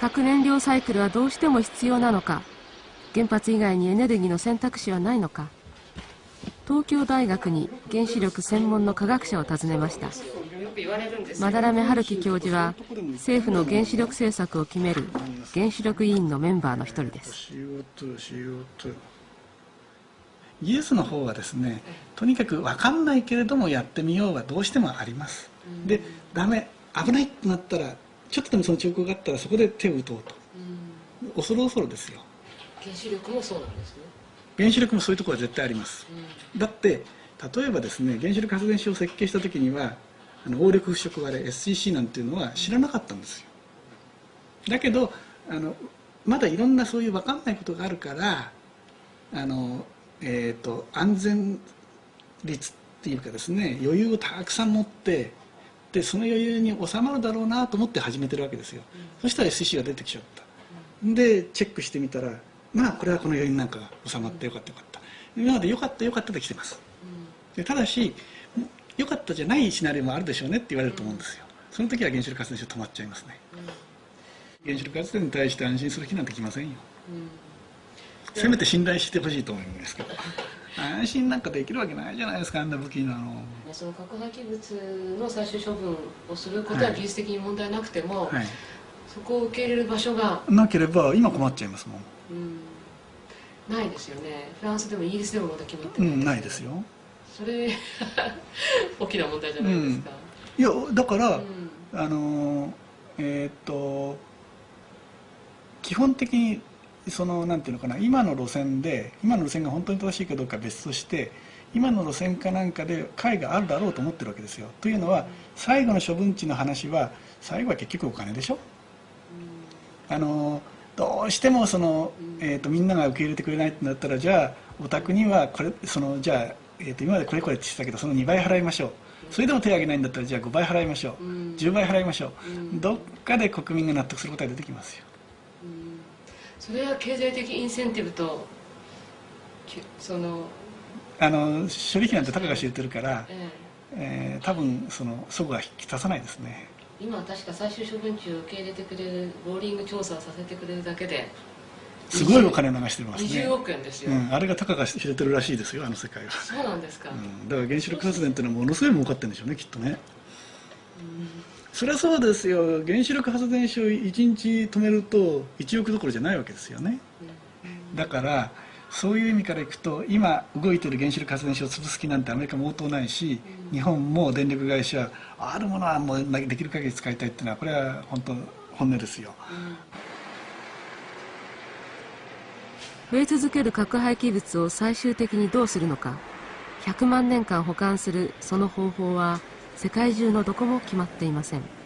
核燃料サイクルはどうしても必要なのか。原発以外にエネルギーの選択肢はないのか。東京大学に原子力専門の科学者を訪ねました。斑目春樹教授は政府の原子力政策を決める原子力委員のメンバーの一人です。技術の方はですねとにかく分かんないけれどもやってみようがどうしてもあります。でダメ危ないってなったらちょっとでもその兆候があったらそこで手を打とうと。恐る恐るですよ。原子力もそうなんですね。原子力もそういうところは絶対あります、だって例えばですね原子力発電所を設計した時にはあの応力腐食割れ SCC なんていうのは知らなかったんですよ。だけどあのまだいろんなそういう分かんないことがあるからあの、えーと、安全率っていうかですね余裕をたくさん持ってでその余裕に収まるだろうなと思って始めてるわけですよ、うん、そしたら SCC が出てきちゃった、うん、でチェックしてみたらまあこれはこの余裕なんかが収まってよかったよかった。今までよかったよかったで来てます、でただし良かったじゃないシナリオもあるでしょうねって言われると思うんですよ。その時は原子力発電所止まっちゃいますね、原子力発電に対して安心する気なんてきませんよ、せめて信頼してほしいと思いますけど安心なんかできるわけないじゃないですかあんな武器なの。その核廃棄物の最終処分をすることは技術的に問題なくても、はい。はい、そこを受け入れる場所がなければ今困っちゃいますもん、うん、ないですよね。フランスでもイギリスでもまだ決まってない、うん、ないですよ。それ 大きな問題じゃないですか、うん、いやだから、うん、あのえー、っと基本的にそのなんていうのかな今の路線で今の路線が本当に正しいかどうかは別として今の路線かなんかで解があるだろうと思ってるわけですよ。というのは最後の処分地の話は最後は結局お金でしょ、うん、あのどうしてもその、えーと、みんなが受け入れてくれないってなったらじゃあお宅にはこれそのじゃあえー、と今までこれこれって言ってたけどその2倍払いましょう。それでも手を挙げないんだったらじゃあ5倍払いましょう、うん、10倍払いましょう、うん、どっかで国民が納得することが出てきますよ、うん、それは経済的インセンティブとそのあの処理費なんてたかが知れてるから、ええ。ー、多分そのそこは引き出さないですね。今確か最終処分地を受け入れてくれるローリング調査をさせてくれるだけですごいお金流してますね。20億円ですよ、うん、あれがたかが知れてるらしいですよあの世界は。そうなんですか、うん、だから原子力発電っていうのはものすごい儲かってるんでしょうねきっとね、うん、そりゃそうですよ。原子力発電所1日止めると1億どころじゃないわけですよね、だからそういう意味からいくと今動いてる原子力発電所を潰す気なんてアメリカも応答ないし、日本も電力会社あるものはもうできる限り使いたいっていうのはこれは本当本音ですよ、増え続ける核廃棄物を最終的にどうするのか。100万年間保管するその方法は世界中のどこも決まっていません。